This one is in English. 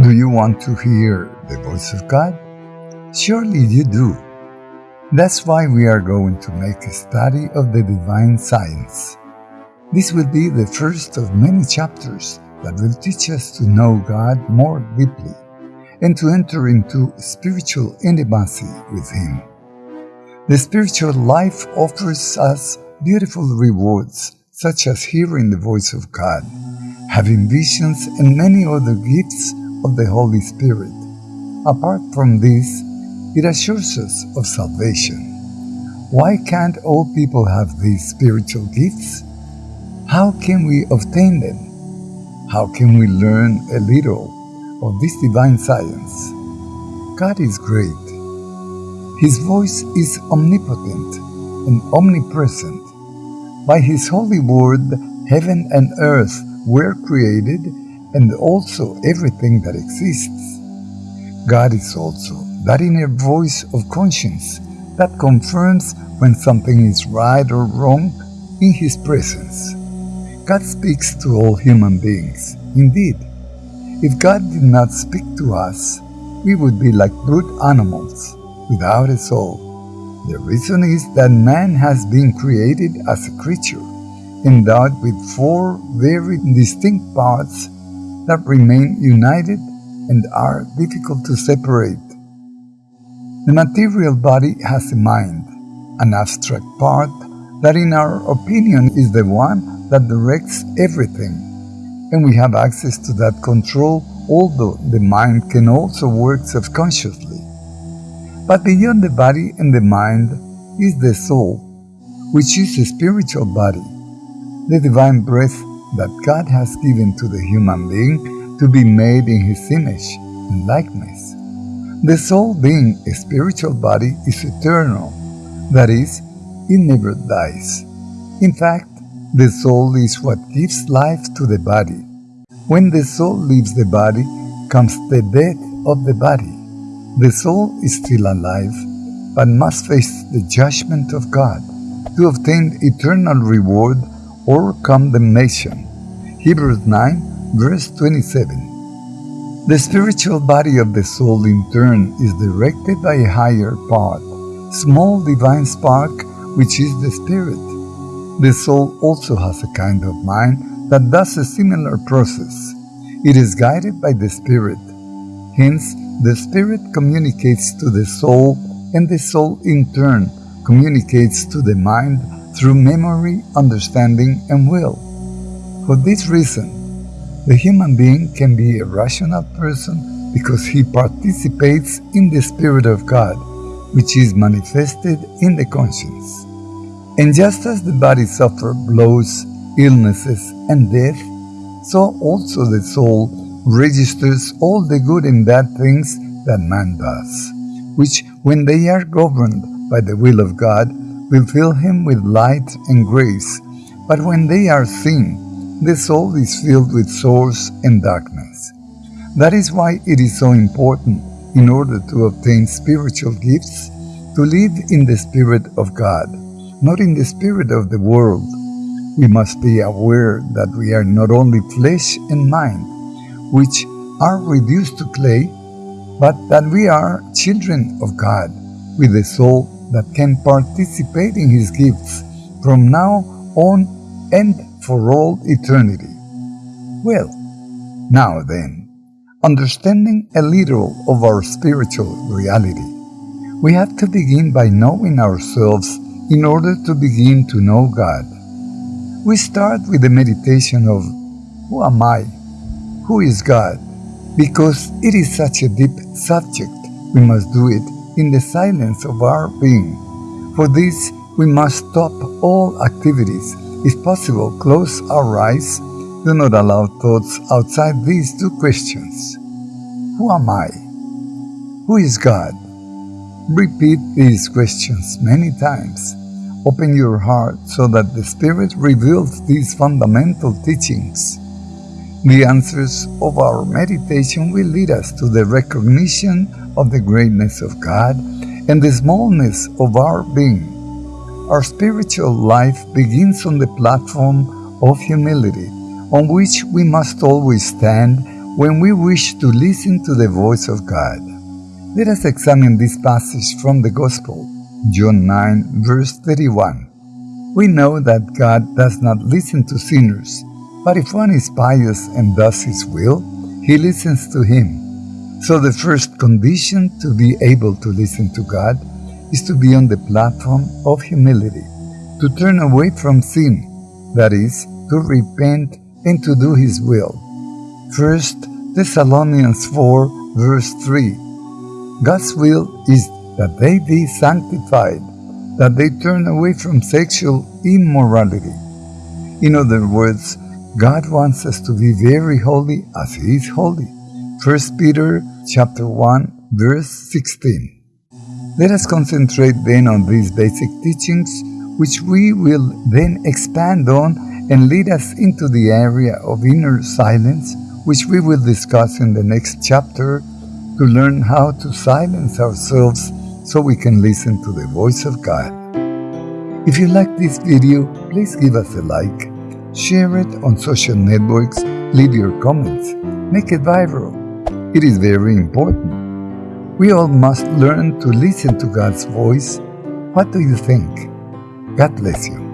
Do you want to hear the voice of God? Surely you do. That's why we are going to make a study of the divine science. This will be the first of many chapters that will teach us to know God more deeply and to enter into spiritual intimacy with Him. The spiritual life offers us beautiful rewards such as hearing the voice of God, having visions, and many other gifts of the Holy Spirit. Apart from this, it assures us of salvation. Why can't all people have these spiritual gifts? How can we obtain them? How can we learn a little of this divine science? God is great. His voice is omnipotent and omnipresent. By His holy word, heaven and earth were created and also everything that exists. God is also that inner voice of conscience that confirms when something is right or wrong in His presence. God speaks to all human beings. Indeed, if God did not speak to us, we would be like brute animals without a soul. The reason is that man has been created as a creature, endowed with four very distinct parts that remain united and are difficult to separate. The material body has a mind, an abstract part that in our opinion is the one that directs everything, and we have access to that control although the mind can also work subconsciously. But beyond the body and the mind is the soul, which is a spiritual body, the divine breath that God has given to the human being to be made in His image and likeness. The soul, being a spiritual body, is eternal, that is, it never dies. In fact, the soul is what gives life to the body. When the soul leaves the body, comes the death of the body. The soul is still alive, but must face the judgment of God to obtain eternal reward or condemnation. Hebrews 9, verse 27. The spiritual body of the soul, in turn, is directed by a higher part, small divine spark, which is the spirit. The soul also has a kind of mind that does a similar process. It is guided by the spirit. Hence, the spirit communicates to the soul, and the soul, in turn, communicates to the mind through memory, understanding, and will. For this reason, the human being can be a rational person because he participates in the Spirit of God, which is manifested in the conscience. And just as the body suffers blows, illnesses, and death, so also the soul registers all the good and bad things that man does, which, when they are governed by the will of God, will fill him with light and grace, but when they are sin, the soul is filled with sorrows and darkness. That is why it is so important, in order to obtain spiritual gifts, to live in the Spirit of God, not in the spirit of the world. We must be aware that we are not only flesh and mind, which are reduced to clay, but that we are children of God, with a soul that can participate in His gifts from now on and for all eternity. Well, now then, understanding a little of our spiritual reality, we have to begin by knowing ourselves in order to begin to know God. We start with the meditation of Who am I? Who is God? Because it is such a deep subject, we must do it in the silence of our being. For this, we must stop all activities. If possible, close our eyes. Do not allow thoughts outside these two questions. Who am I? Who is God? Repeat these questions many times. Open your heart so that the Spirit reveals these fundamental teachings. The answers of our meditation will lead us to the recognition of the greatness of God and the smallness of our being. Our spiritual life begins on the platform of humility, on which we must always stand when we wish to listen to the voice of God. Let us examine this passage from the Gospel, John 9, verse 31. We know that God does not listen to sinners, but if one is pious and does his will, he listens to him. So the first condition to be able to listen to God is to be on the platform of humility, to turn away from sin, that is, to repent and to do His will. 1 Thessalonians 4 verse 3 God's will is that they be sanctified, that they turn away from sexual immorality. In other words, God wants us to be very holy as He is holy. 1 Peter chapter 1 verse 16 let us concentrate then on these basic teachings, which we will then expand on and lead us into the area of inner silence, which we will discuss in the next chapter to learn how to silence ourselves so we can listen to the voice of God. If you like this video, please give us a like, share it on social networks, leave your comments, make it viral. It is very important. We all must learn to listen to God's voice. What do you think? God bless you.